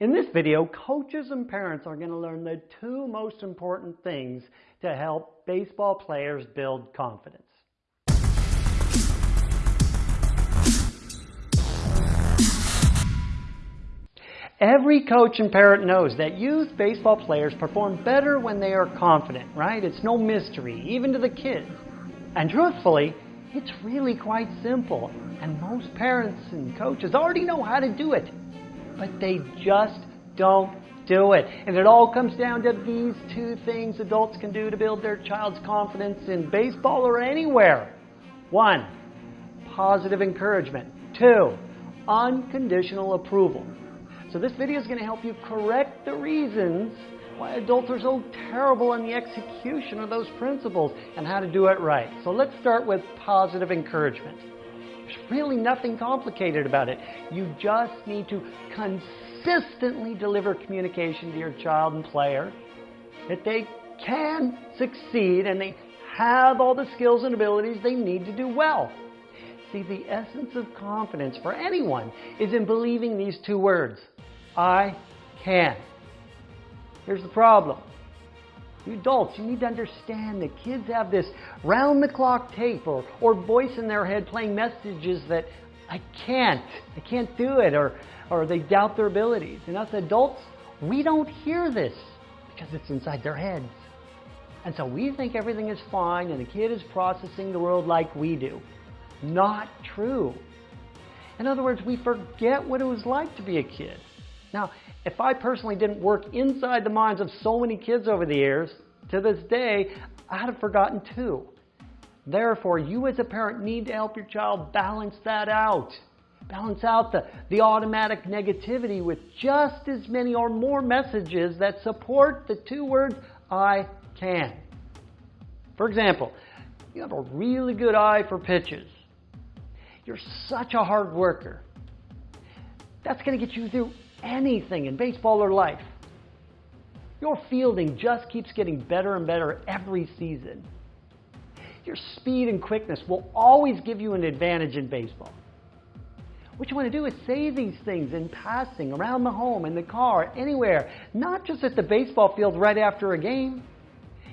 In this video, coaches and parents are going to learn the two most important things to help baseball players build confidence. Every coach and parent knows that youth baseball players perform better when they are confident, right? It's no mystery, even to the kids. And truthfully, it's really quite simple. And most parents and coaches already know how to do it. But they just don't do it. And it all comes down to these two things adults can do to build their child's confidence in baseball or anywhere. One, positive encouragement. Two, unconditional approval. So this video is going to help you correct the reasons why adults are so terrible in the execution of those principles and how to do it right. So let's start with positive encouragement. There's really nothing complicated about it. You just need to consistently deliver communication to your child and player that they can succeed and they have all the skills and abilities they need to do well. See, the essence of confidence for anyone is in believing these two words I can. Here's the problem. You adults, you need to understand that kids have this round the clock tape or, or voice in their head playing messages that I can't, I can't do it, or, or they doubt their abilities. And us adults, we don't hear this because it's inside their heads. And so we think everything is fine and the kid is processing the world like we do. Not true. In other words, we forget what it was like to be a kid. Now, if I personally didn't work inside the minds of so many kids over the years, to this day, I'd have forgotten too. Therefore, you as a parent need to help your child balance that out. Balance out the, the automatic negativity with just as many or more messages that support the two words, I can. For example, you have a really good eye for pitches. You're such a hard worker. That's going to get you through anything in baseball or life. Your fielding just keeps getting better and better every season. Your speed and quickness will always give you an advantage in baseball. What you want to do is say these things in passing, around the home, in the car, anywhere, not just at the baseball field right after a game.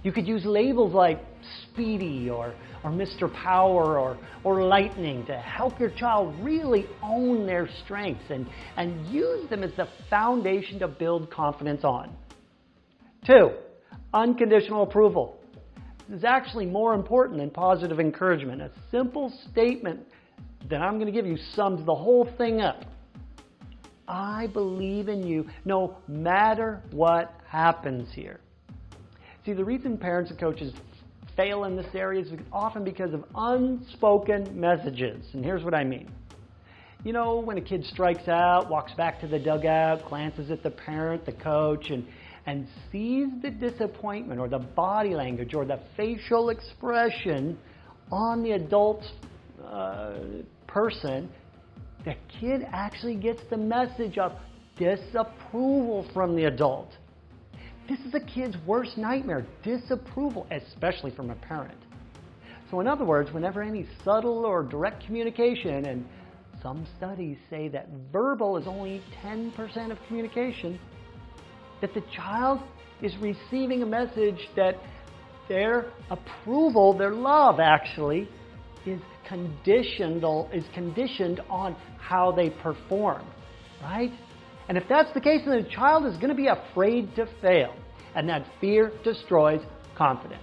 You could use labels like speedy or, or Mr. Power or, or lightning to help your child really own their strengths and, and use them as the foundation to build confidence on. Two, unconditional approval. This is actually more important than positive encouragement. A simple statement that I'm going to give you sums the whole thing up. I believe in you no matter what happens here. See, the reason parents and coaches fail in this area is often because of unspoken messages. And here's what I mean. You know, when a kid strikes out, walks back to the dugout, glances at the parent, the coach, and, and sees the disappointment or the body language or the facial expression on the adult uh, person, the kid actually gets the message of disapproval from the adult. This is a kid's worst nightmare, disapproval, especially from a parent. So in other words, whenever any subtle or direct communication, and some studies say that verbal is only 10% of communication, that the child is receiving a message that their approval, their love actually, is conditioned, is conditioned on how they perform, right? And if that's the case, then the child is going to be afraid to fail. And that fear destroys confidence.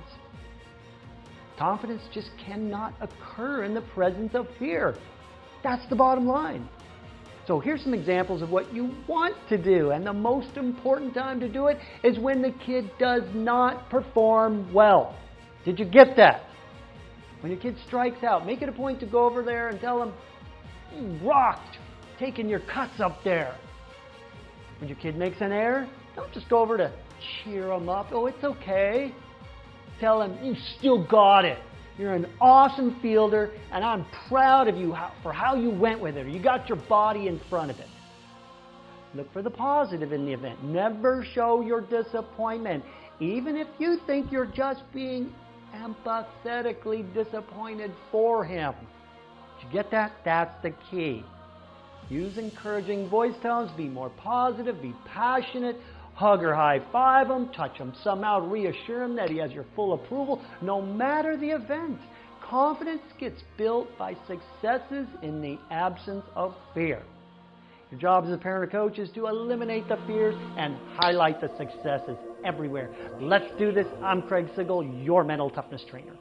Confidence just cannot occur in the presence of fear. That's the bottom line. So here's some examples of what you want to do. And the most important time to do it is when the kid does not perform well. Did you get that? When your kid strikes out, make it a point to go over there and tell them, you rocked, taking your cuts up there. When your kid makes an error, don't just go over to cheer them up. Oh, it's okay. Tell them, you still got it. You're an awesome fielder, and I'm proud of you for how you went with it. You got your body in front of it. Look for the positive in the event. Never show your disappointment, even if you think you're just being empathetically disappointed for him. Did you get that? That's the key. Use encouraging voice tones, be more positive, be passionate, hug or high five him, touch him somehow, reassure him that he has your full approval, no matter the event. Confidence gets built by successes in the absence of fear. Your job as a parent or coach is to eliminate the fears and highlight the successes everywhere. Let's do this. I'm Craig Sigl, your mental toughness trainer.